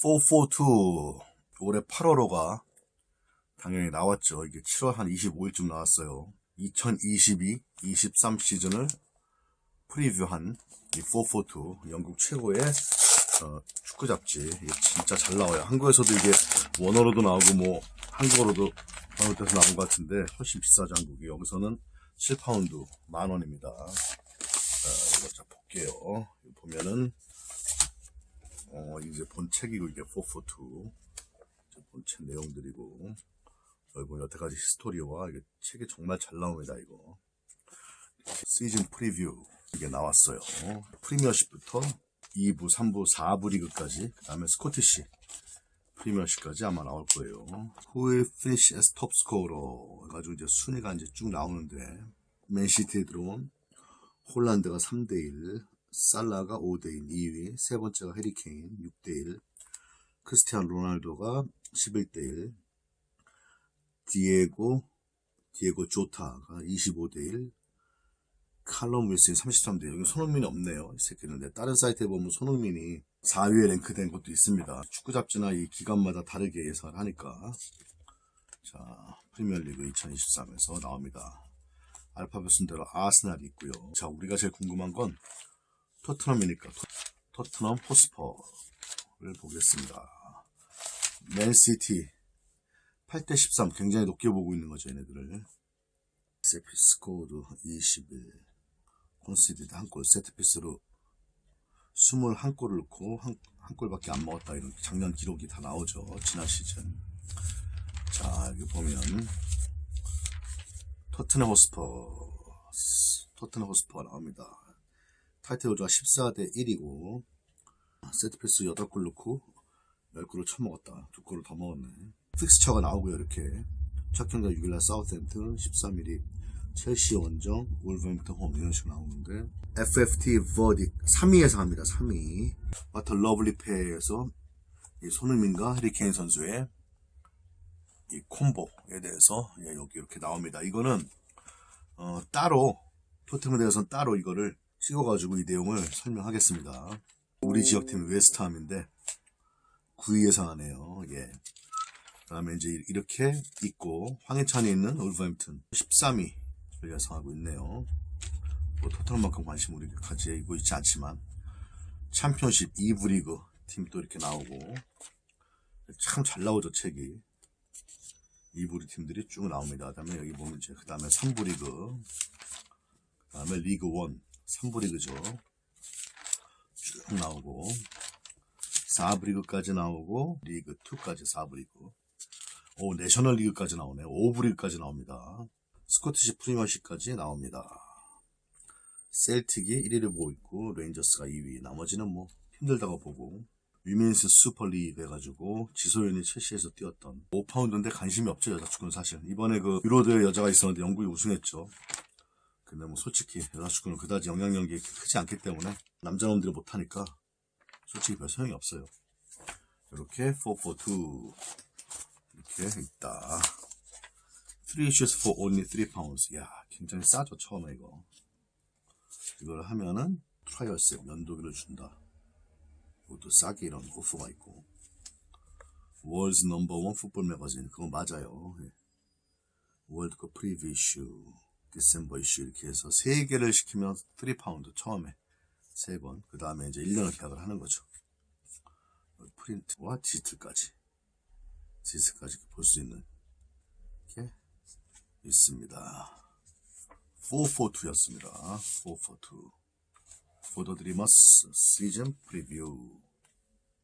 442 올해 8월호가 당연히 나왔죠. 이게 7월 한 25일쯤 나왔어요. 2022, 23 시즌을 프리뷰한 이 442 영국 최고의 어, 축구 잡지 진짜 잘 나와요. 한국에서도 이게 원어로도 나오고 뭐 한국어로도 잘못돼서 나온 것 같은데 훨씬 비싸죠 한국이 여기서는 7파운드 만 원입니다. 자, 이거 자 볼게요. 보면은 어 이제 본책이고 이게 442 이제 본책 내용들이고 보면 여태까지 history와 이게 책이 정말 잘 나옵니다 이거 season preview 이게 나왔어요. 프리미어십부터 2부, 3부, 4부 리그까지 그 다음에 스코티시 프리미어십까지 아마 나올 거예요. Finish as top scorer 해가지고 이제 순위가 이제 쭉 나오는데 맨시티에 들어온 홀란드가 3대1 살라가 5대1 2위 세 번째가 해리케인 6대1 크리스티안 로날도가 11대1 디에고 디에고 조타가 25대1 칼럼 윌슨이 33대1 여기 손흥민이 없네요 이 새끼는 다른 사이트에 보면 손흥민이 4위에 랭크된 것도 있습니다. 축구 잡지나 이 기간마다 다르게 예상을 하니까. 자 프리미어리그 2023에서 나옵니다. 알파벳 순대로 아스날이 있고요. 자 우리가 제일 궁금한 건 토트넘이니까 토, 토트넘 홋스퍼를 보겠습니다. 맨시티 8대 13 굉장히 높게 보고 있는 거죠 얘네들을. set piece scored 21 conceded 한골 세트피스로 21골을 넣고 한, 한 골밖에 안 먹었다. 이런 작년 기록이 다 나오죠 지난 시즌. 자 여기 보면 토트넘 호스퍼 토트넘 호스퍼가 나옵니다 title odds가 14대 1이고 세트피스 8골 넣고 10골을 쳐먹었다. 두 골을 더 먹었네. 픽스처가 나오고요 이렇게. 첫 경기가 6일날 사우스햄튼 13일이 첼시 원정 울버햄튼 홈 이런 식으로 나오는데 FFT verdict 3위에서 합니다 3위. 마터 러블리 페에서 이 손흥민과 해리케인 선수의 이 콤보에 대해서 예, 여기 이렇게 나옵니다. 이거는 어, 따로 토트넘에 대해서는 따로 이거를 찍어가지고 이 내용을 설명하겠습니다 우리 지역팀 웨스트함인데 9위 예상하네요 예. 그 다음에 이제 이렇게 있고 황해찬이 있는 울버햄튼 13위 를 예상하고 있네요. 뭐 토트넘만큼 관심 우리 가지고 있지 않지만 챔피언십 2부 리그 팀도 이렇게 나오고 참 잘 나오죠 책이 2부 팀들이 쭉 나옵니다. 그 다음에 여기 보면 이제 그 다음에 3부 리그 그 다음에 리그 1 3부 리그죠. 쭉 나오고 4부 리그까지 나오고 리그 2까지 4부 리그 오 내셔널 리그까지 나오네. 5부 리그까지 나옵니다. Scottish Premiership까지 나옵니다. 셀틱이 1위를 보고 있고 레인저스가 2위. 나머지는 뭐 힘들다고 보고. Women's Super League 해가지고 지소연이 첼시에서 뛰었던. 5파운드인데 관심이 없죠 여자축구는 사실 이번에 그 유로도 여자가 있었는데 영국이 우승했죠 근데 뭐 솔직히 여자축구는 그다지 영향력이 크지 않기 때문에 남자놈들이 못하니까 솔직히 별 소용이 없어요 이렇게 442 이렇게 있다 3 issues for only 3 pounds. 야, 굉장히 싸죠, 처음에 이거. 이걸 하면은 trials 면도기를 준다. 이것도 싸게 이런 offer가 있고. World number one football magazine. 그거 맞아요. 예. 월드컵 preview issue, December issue 이렇게 해서 세 개를 시키면 3 파운드 처음에 세 번. 그 다음에 이제 1년을 계약을 하는 거죠. 프린트와 디지털까지. 디지털까지 볼 수 있는. 이렇게 있습니다. 442였습니다. 442. 포도드리머스 시즌 프리뷰